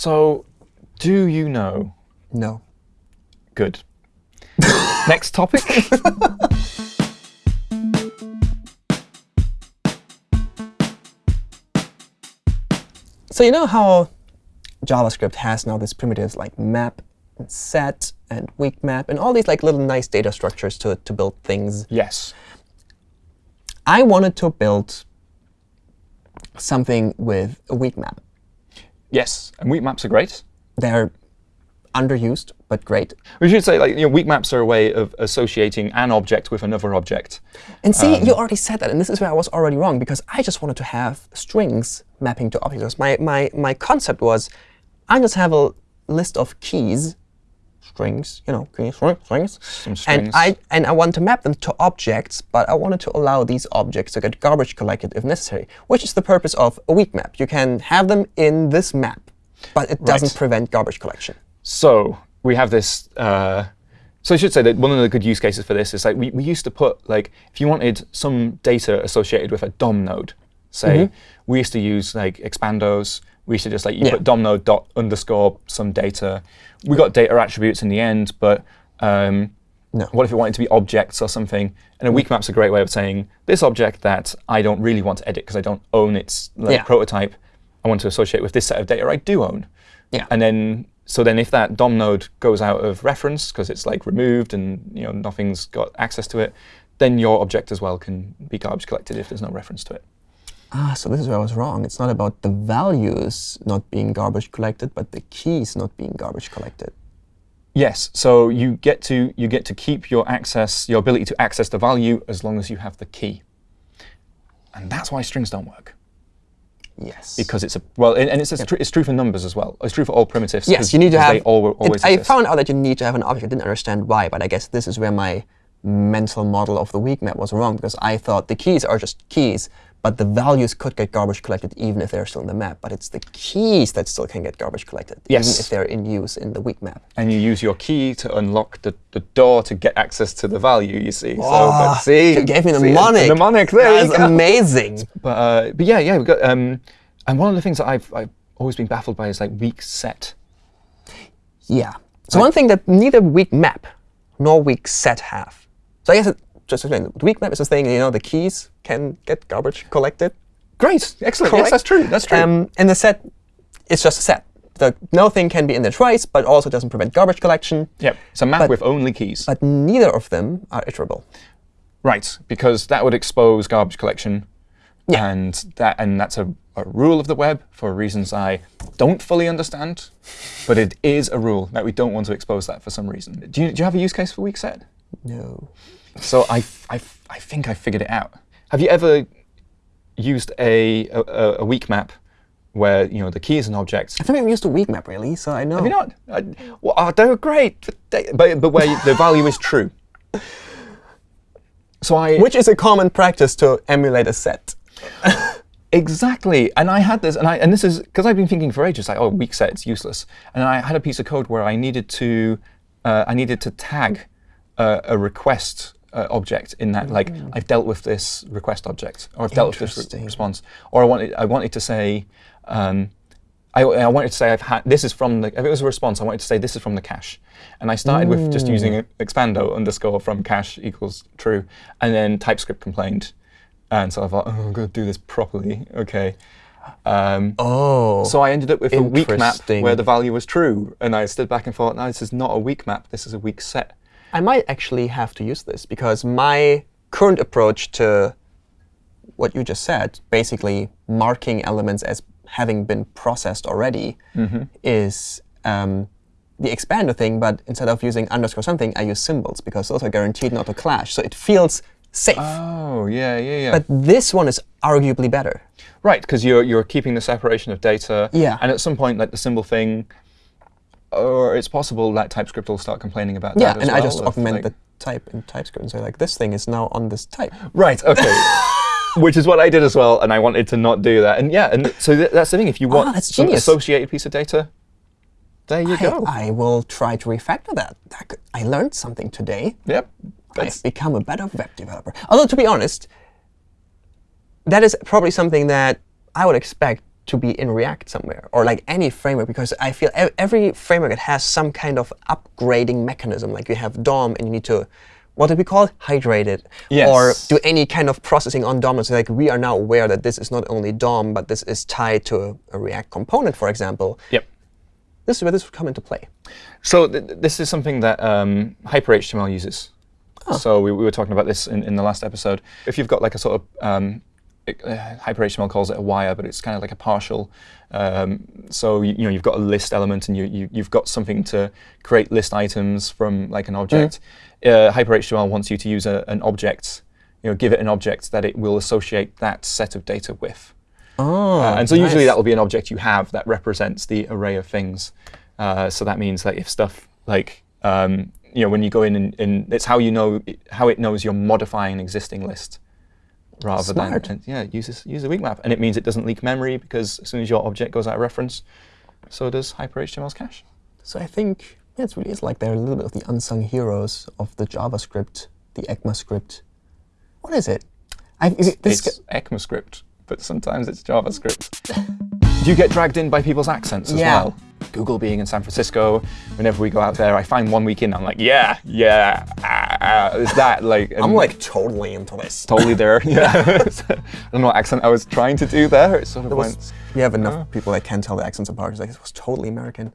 So, do you know? No. Good. Next topic. So you know how JavaScript has now these primitives like map and set and weak map and all these like little nice data structures to, to build things. yes. I wanted to build something with a weak map. Yes. And weak maps are great. They're underused, but great. We should say like you know, weak maps are a way of associating an object with another object. And see, um, you already said that, and this is where I was already wrong, because I just wanted to have strings mapping to objects. My, my, my concept was I just have a list of keys, strings, you know, strings, Some and. I and I want to map them to objects, but I wanted to allow these objects to get garbage collected if necessary, which is the purpose of a weak map. You can have them in this map, but it doesn't Right. prevent garbage collection. So we have this. Uh, so I should say that one of the good use cases for this is like we, we used to put like if you wanted some data associated with a DOM node, say we used to use like expandos. We used to just like you Yeah. put DOM node dot underscore some data. We got data attributes in the end, but um, No. what if you wanted to be objects or something? And a weak map's a great way of saying this object that I don't really want to edit because I don't own its like, Yeah. prototype. I want to associate with this set of data I do own. Yeah. And then, so then if that DOM node goes out of reference because it's like removed and you know nothing's got access to it, then your object as well can be garbage collected if there's no reference to it. Ah, so this is where I was wrong. It's not about the values not being garbage collected, but the keys not being garbage collected. Yes. So you get to you get to keep your access, your ability to access the value as long as you have the key. And that's why strings don't work Yes. because it's a well, and, and it's, it's, tr it's true for numbers as well. It's true for all primitives. Yes, you need to have. They al it- I found out that you need to have an object. I didn't understand why, but I guess this is where my mental model of the weak map was wrong because I thought the keys are just keys, but the values could get garbage collected even if they're still in the map. But it's the keys that still can get garbage collected, even if they're in use in the weak map. and you use your key to unlock the, the door to get access to the value. You see. So, Ah, but see, you gave me the mnemonic. The mnemonic. There That's amazing. But uh, but yeah, yeah, we've got. Um, and one of the things that I've I've always been baffled by is like weak set. Yeah. So one thing that neither weak map nor weak set have. So I guess it, just to explain, the weak map is this thing, you know, the keys can get garbage collected. Great, excellent. Correct? Yes, that's true. That's true. Um, and the set is just a set. The, no thing can be in there twice, but also doesn't prevent garbage collection. yep. It's a map but- with only keys. But neither of them are iterable. right, because that would expose garbage collection. Yeah. And that and that's a, a rule of the web for reasons I don't fully understand. But it is a rule that we don't want to expose that for some reason. Do you, do you have a use case for weak set? No. So I, I, I think I figured it out. Have you ever used a, a, a weak map where you know the key is an object? Never even used a weak map, really, so I know. Have you not? I, well, oh, they were great, but, but, but where the value is true. So I Which is a common practice to emulate a set. exactly, and I had this, and I and this is because I've been thinking for ages, like oh, weak set, it's useless, and I had a piece of code where I needed to, uh, I needed to tag uh, a request uh, object in that, like I've dealt with this request object, or I've dealt with this re- response, or I wanted, I wanted to say. Um, I, I wanted to say I've had this is from the if it was a response I wanted to say this is from the cache, and I started with just using expando underscore from cache equals true, and then TypeScript complained, and so I thought oh I'm going to do this properly. Okay, um, Oh. so I ended up with a weak map where the value was true, and I stood back and thought no this is not a weak map. This is a weak set. I might actually have to use this because my current approach to what you just said, basically marking elements as having been processed already, is um, the expando thing. But instead of using underscore something, I use symbols because those are guaranteed not to clash. So it feels safe. Oh yeah yeah yeah. but this one is arguably better. Right, because you're you're keeping the separation of data. Yeah. And at some point, like the symbol thing, or it's possible that TypeScript will start complaining about Yeah, that as and I just augment like- the type in TypeScript and say like this thing is now on this type. Right. Okay. Which is what I did as well, and I wanted to not do that. And yeah, and so th that's the thing. If you want Ah, some associated piece of data, there you I, go. I will try to refactor that. That could- I learned something today. yep. I've That's, become a better web developer. Although, to be honest, that is probably something that I would expect to be in React somewhere, or like any framework, because I feel ev- every framework it has some kind of upgrading mechanism. Like you have DOM, and you need to, what do we call it? Hydrate it, or do any kind of processing on DOM. So like we are now aware that this is not only DOM, but this is tied to a, a React component, for example. Yep. This is where this would come into play. So th th- this is something that um, HyperHTML uses. So we, we were talking about this in, in the last episode. If you've got like a sort of um, HyperHTML calls it a wire, but it's kind of like a partial. Um, so you, you know you've got a list element, and you, you you've got something to create list items from like an object. Uh, HyperHTML wants you to use a, an object, you know, give it an object that it will associate that set of data with. Oh, Uh, and so usually that will be an object you have that represents the array of things. Uh, so that means that if stuff like um, you know when you go in and, and it's how you know how it knows you're modifying an existing list rather Smart. than yeah uses use a weak map and it means it doesn't leak memory because as soon as your object goes out of reference, so does HyperHTML's cache. So I think yeah, it really is like they're a little bit of the unsung heroes of the JavaScript, the ECMAScript. What is it? I, is it this It's ECMAScript, but sometimes it's JavaScript. Do you get dragged in by people's accents as Yeah. well? Google being in San Francisco, whenever we go out there, I find one week in, I'm like, yeah, yeah, ah, ah, is that like? I'm like totally into this. totally there. Yeah, I don't know what accent I was trying to do there. It sort of It went. was, we have enough people that can tell the accents apart. It's like it was totally American.